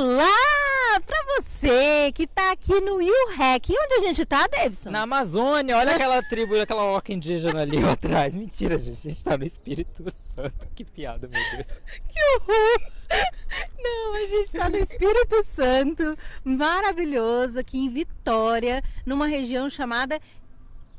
Olá! Pra você que tá aqui no. E onde a gente tá, Davidson? Na Amazônia, olha aquela tribo, aquela orca indígena ali atrás. Mentira, gente, a gente tá no Espírito Santo. Que piada, meu Deus. Que horror! Não, a gente tá no Espírito Santo, maravilhoso, aqui em Vitória, numa região chamada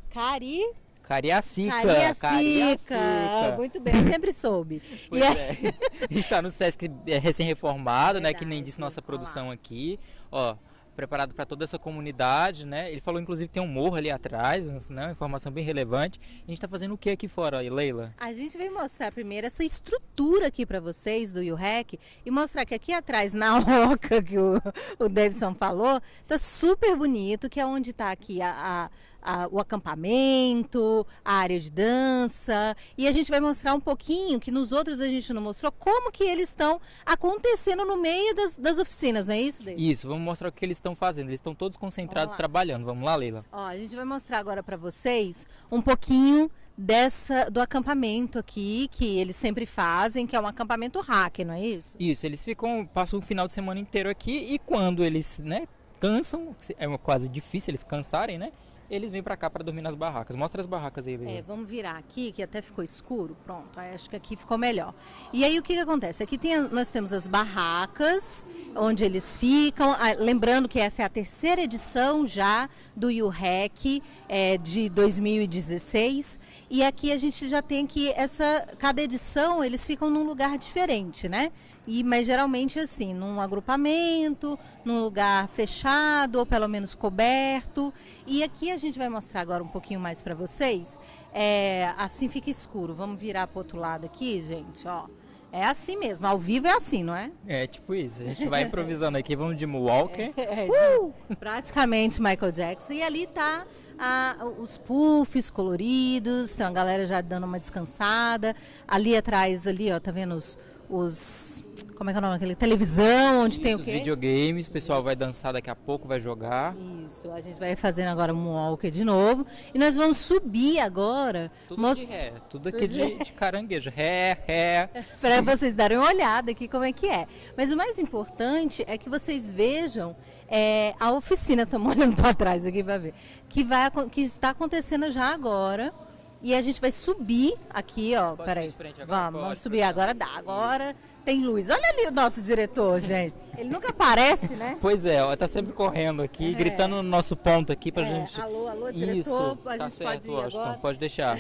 Cari... Cariacica. Cariacica. Cariacica. Muito bem, eu sempre soube. Pois E é. A gente tá no Sesc é, recém-reformado, né? Que nem disse nossa produção aqui. Ó, preparado para toda essa comunidade, né? Ele falou, inclusive, tem um morro ali atrás, né? Uma informação bem relevante. A gente tá fazendo o que aqui fora, aí, Leila? A gente veio mostrar primeiro essa estrutura aqui para vocês do UREC e mostrar que aqui atrás, na oca que o, o Davidson falou, tá super bonito, que é onde tá aqui a, a- a- o acampamento, a área de dança. E a gente vai mostrar um pouquinho, que nos outros a gente não mostrou, como que eles estão acontecendo no meio das, das oficinas, não é isso, Davidson? Isso, vamos mostrar o que eles estão fazendo. Eles estão todos concentrados Vamos trabalhando. Vamos lá, Leila? Ó, a gente vai mostrar agora para vocês um pouquinho dessa do acampamento aqui que eles sempre fazem, que é um acampamento hack, não é isso? Isso, eles ficam, passam o final de semana inteiro aqui e quando eles, né, cansam, é quase difícil eles cansarem, né? Eles vêm pra cá pra dormir nas barracas. Mostra as barracas aí, Leila. É, vamos virar aqui, que até ficou escuro. Pronto, acho que aqui ficou melhor. E aí o que, que acontece? Aqui tem, nós temos as barracas, onde eles ficam. Ah, lembrando que essa é a terceira edição já do UREC é, de 2016. E aqui a gente já tem que essa. Cada edição eles ficam num lugar diferente, né? E, mas geralmente assim, num agrupamento, num lugar fechado ou pelo menos coberto. E aqui a gente vai mostrar agora um pouquinho mais para vocês. É, assim fica escuro. Vamos virar para outro lado aqui, gente, ó. É assim mesmo, ao vivo é assim, não é? É, tipo isso. A gente vai improvisando aqui, vamos de Moonwalker. É, de- praticamente Michael Jackson. E ali tá a- os puffs coloridos, tem a galera já dando uma descansada. Ali atrás, ali, ó, tá vendo os. Os- como é que é o nome daquele? Televisão, onde tem o Os quê? videogames, o pessoal vai dançar daqui a pouco, vai jogar. Isso, a gente vai fazendo agora um walker de novo. E nós vamos subir agora. Tudo mos- de ré, tudo aqui de, de caranguejo. Ré, ré. para vocês darem uma olhada aqui como é que é. Mas o mais importante é que vocês vejam é, a oficina, estamos olhando para trás aqui para ver, que, vai, que está acontecendo já agora. E a gente vai subir aqui, ó. Pode Peraí. ir de frente agora? Vamos, vamos Pode, subir agora. Dá. Agora tem luz. Olha ali o nosso diretor, gente. Ele nunca aparece, né? Pois é, ó, tá sempre correndo aqui, gritando no nosso ponto aqui pra É, gente. alô, alô, diretor, Isso, a tá gente certo, pode ir Washington, agora? pode deixar.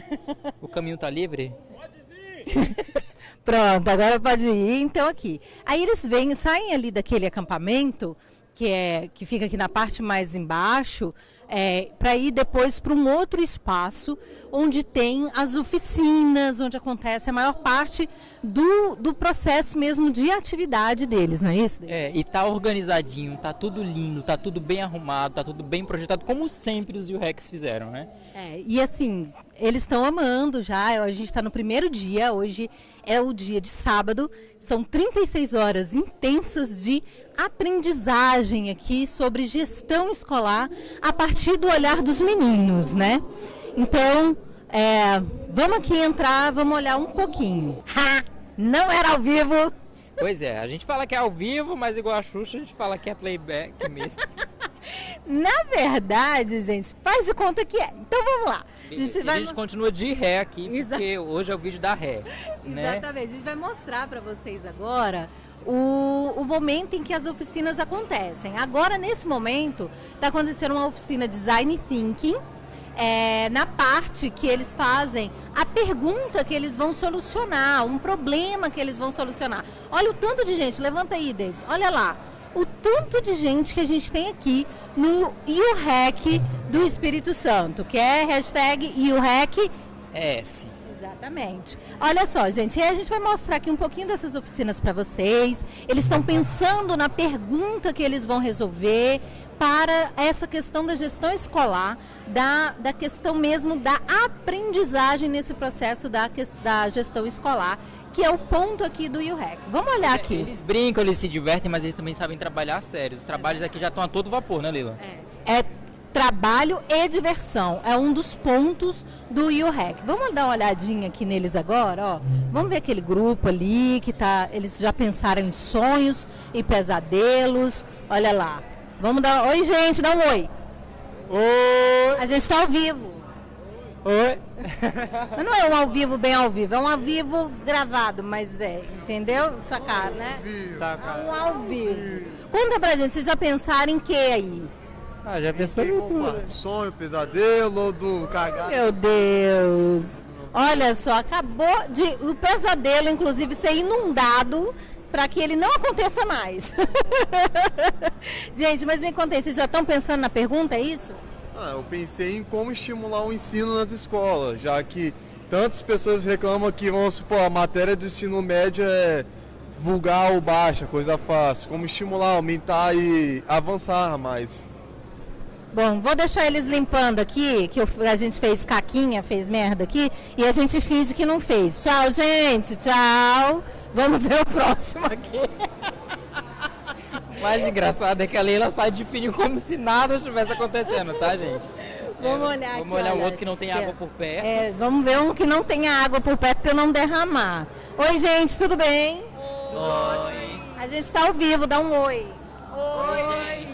O caminho tá livre? Pronto, agora pode ir. Então aqui. Aí eles vêm, saem ali daquele acampamento que é que fica aqui na parte mais embaixo, é, para ir depois para um outro espaço onde tem as oficinas, onde acontece a maior parte do, do processo mesmo de atividade deles, não é isso? É, e tá organizadinho, tá tudo lindo, tá tudo bem arrumado, tá tudo bem projetado, como sempre os UREX fizeram, né? É, e assim, eles estão amando já. A gente está no primeiro dia, hoje é o dia de sábado. São 36 horas intensas de aprendizagem aqui sobre gestão escolar a partir do olhar dos meninos, né? Então, é, vamos aqui entrar, vamos olhar um pouquinho. Ha! Não era ao vivo. Pois é, a gente fala que é ao vivo, mas igual a Xuxa, a gente fala que é playback mesmo. Na verdade, gente, faz de conta que é. Então vamos lá. A gente E a vai gente continua de ré aqui, Exato. porque hoje é o vídeo da ré, né? Exatamente. A gente vai mostrar para vocês agora o, o momento em que as oficinas acontecem. Agora, nesse momento, está acontecendo uma oficina Design Thinking. é, na parte que eles fazem a pergunta que eles vão solucionar, um problema que eles vão solucionar. Olha o tanto de gente, levanta aí, Davis, olha lá. O tanto de gente que a gente tem aqui no IUREC do Espírito Santo, que é hashtag IUREC S. Exatamente. Olha só, gente, a gente vai mostrar aqui um pouquinho dessas oficinas para vocês. Eles estão pensando na pergunta que eles vão resolver para essa questão da gestão escolar, da, da questão mesmo da aprendizagem nesse processo da, da gestão escolar, que é o ponto aqui do IUREC. Vamos olhar aqui. Eles brincam, eles se divertem, mas eles também sabem trabalhar a sério. Os trabalhos aqui já estão a todo vapor, né, Lila? É trabalho e diversão. É um dos pontos do UREC. Vamos dar uma olhadinha aqui neles agora, ó. Vamos ver aquele grupo ali que tá, eles já pensaram em sonhos e pesadelos. Olha lá. Vamos dar, oi gente, dá um oi. Oi! A gente está ao vivo. Oi! Mas não é um ao vivo bem ao vivo, é um ao vivo gravado, mas é, entendeu? Sacar, né? Saca. É um ao vivo. Conta pra gente, vocês já pensaram em que aí? Ah, já pensou em tudo. parte? Sonho, pesadelo, do cagar. Meu Deus! Olha só, acabou de o pesadelo, inclusive, ser inundado para que ele não aconteça mais. gente, mas me contei, vocês já estão pensando na pergunta, é isso? Ah, eu pensei em como estimular o ensino nas escolas, já que tantas pessoas reclamam que, vamos supor, a matéria do ensino médio é vulgar ou baixa, coisa fácil. Como estimular, aumentar e avançar mais. Bom, vou deixar eles limpando aqui, que eu- a gente fez caquinha, fez merda aqui, e a gente finge que não fez. Tchau, gente, tchau. Vamos ver o próximo aqui. O mais engraçado é que a Leila sai de fininho como se nada estivesse acontecendo, tá, gente? Vamos É, olhar aqui. Vamos olhar o olha, outro que não tem aqui, água por perto. É, vamos ver um que não tenha água por perto para eu não derramar. Oi, gente, tudo bem? Oi. A gente está ao vivo, dá um oi. Oi. É,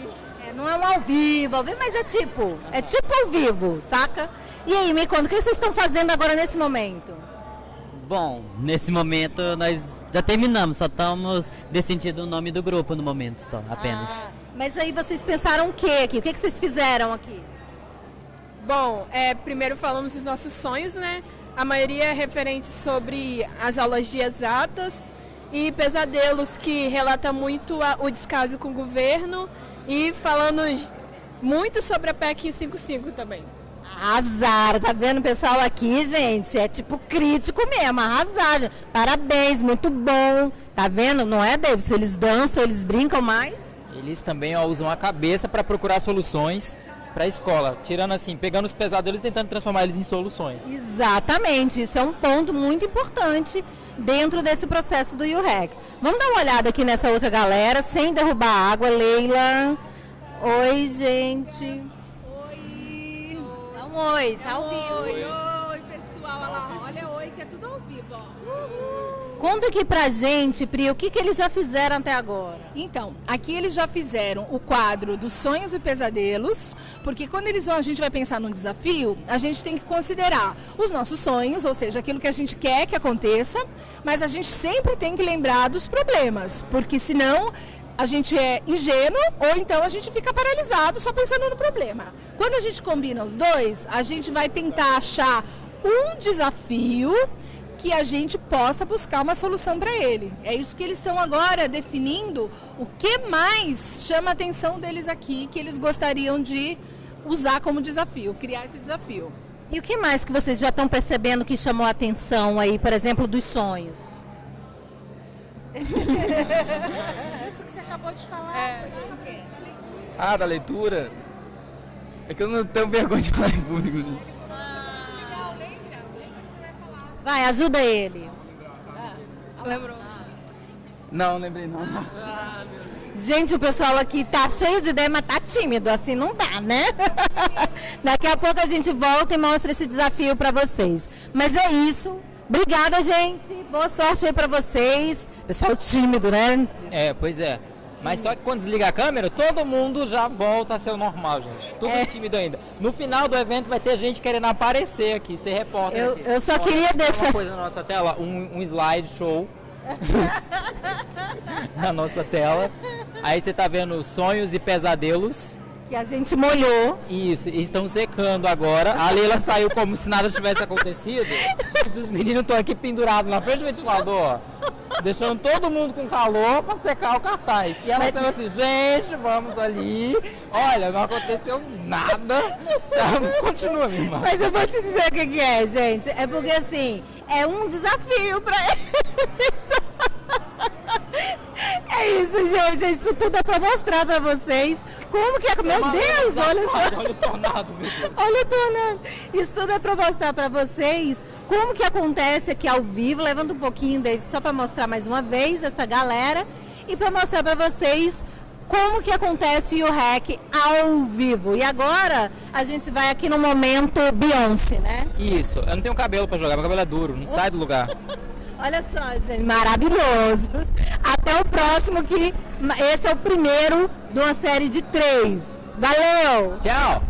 não é um ao vivo, ao vivo, mas é tipo, é tipo ao vivo, saca? E aí, me conta, o que vocês estão fazendo agora nesse momento? Bom, nesse momento nós já terminamos, só estamos decidindo o nome do grupo no momento só, apenas. Ah, mas aí vocês pensaram o que aqui? O que, que vocês fizeram aqui? Bom, é, primeiro falamos dos nossos sonhos, né? A maioria é referente sobre as aulas de exatas e pesadelos que relata muito a- o descaso com o governo e falando muito sobre a PEC 55 também. Arrasaram, tá vendo o pessoal aqui, gente? É tipo crítico mesmo, arrasaram. Parabéns, muito bom. Tá vendo? Não é, Davis? Eles dançam, eles brincam mais. Eles também ó, usam a cabeça para procurar soluções para a escola, tirando assim, pegando os pesadelos e tentando transformar eles em soluções. Exatamente, isso é um ponto muito importante dentro desse processo do UREC. Vamos dar uma olhada aqui nessa outra galera, sem derrubar água. Leila. Oi, gente. Oi! Dá um oi, tá ao vivo. Oi, oi, pessoal. Olha lá, olha oi, que é tudo ao vivo, ó. Conta aqui pra gente, Pri, o que, que eles já fizeram até agora. Então, aqui eles já fizeram o quadro dos sonhos e pesadelos, porque quando eles vão, a gente vai pensar num desafio, a gente tem que considerar os nossos sonhos, ou seja, aquilo que a gente quer que aconteça, mas a gente sempre tem que lembrar dos problemas, porque senão a gente é ingênuo ou então a gente fica paralisado só pensando no problema. Quando a gente combina os dois, a gente vai tentar achar um desafio que a gente possa buscar uma solução para ele. É isso que eles estão agora definindo. O que mais chama a atenção deles aqui que eles gostariam de usar como desafio, criar esse desafio. E o que mais que vocês já estão percebendo que chamou a atenção aí, por exemplo, dos sonhos? Isso que você acabou de falar. Ah, da leitura? É que eu não tenho vergonha de falar em público, gente. Vai ajuda ele. Não, lembrei não. Gente, o pessoal aqui tá cheio de ideia, mas tá tímido, assim não dá, né? Daqui a pouco a gente volta e mostra esse desafio pra vocês. Mas é isso. Obrigada, gente. Boa sorte aí pra vocês. Pessoal tímido, né? É, pois é. Mas só que quando desliga a câmera, todo mundo já volta a ser o normal, gente. Tudo É. tímido ainda. No final do evento vai ter gente querendo aparecer aqui, ser repórter. Eu- aqui. eu só Ó, queria deixar- Uma coisa na nossa tela, um, um slide show. na nossa tela. Aí você tá vendo sonhos e pesadelos. Que a gente molhou. Isso, e estão secando agora. A Leila saiu como se nada tivesse acontecido. Os meninos estão aqui pendurados na frente do ventilador, ó, deixando todo mundo com calor para secar o cartaz. E ela Mas- saiu assim, gente, vamos ali. Olha, não aconteceu nada. Tá, Continua, minha irmã. Mas eu vou te dizer o que, que é, gente. É porque assim, é um desafio pra eles. É isso, gente. Isso tudo é pra mostrar pra vocês como que é. Meu Deus, olha só. Olha o tornado, meu Deus. Olha o tornado. Isso tudo é para mostrar para vocês como que acontece aqui ao vivo. Levanta um pouquinho, David, só para mostrar mais uma vez essa galera. E para mostrar para vocês como que acontece o REC ao vivo. E agora a gente vai aqui no momento Beyoncé, né? Isso, eu não tenho cabelo pra jogar, meu cabelo é duro, não sai do lugar. Olha só, gente, maravilhoso. Até o próximo, que esse é o primeiro de uma série de três. Valeu! Tchau!